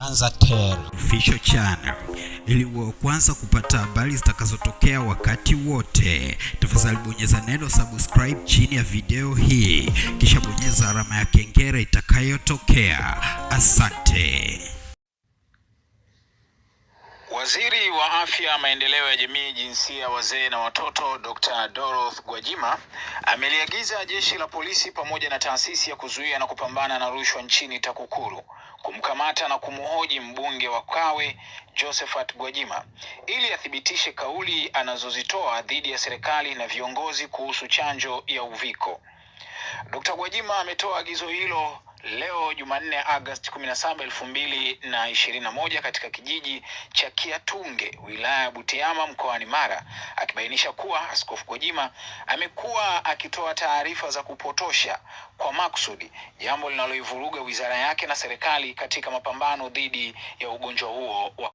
Anzatel Official Channel ili uwe kwanza kupata habari zitakazotokea wakati wote. Tafadhali bonyeza neno subscribe chini ya video hii, kisha bonyeza alama ya kengele itakayotokea. Asante. Waziri wa Afya, Maendeleo ya Jamii, Jinsia, Wazee na Watoto, Dr. Dorothy Gwajima ameliagiza jeshi la polisi pamoja na taasisi ya kuzuia na kupambana na rushwa nchini TAKUKURU kumkamata na kumhoji mbunge wa Kawe Josephat Gwajima ili athibitishe kauli anazozitoa dhidi ya serikali na viongozi kuhusu chanjo ya Uviko. Dr. Gwajima ametoa agizo hilo leo Jumanne Agosti 17, 2021 katika kijiji cha Kiatunge wilaya ya Butiama mkoani Mara akibainisha kuwa Askofu Gwajima amekuwa akitoa taarifa za kupotosha kwa maksudi jambo linaloivuruga wizara yake na serikali katika mapambano dhidi ya ugonjwa huo wa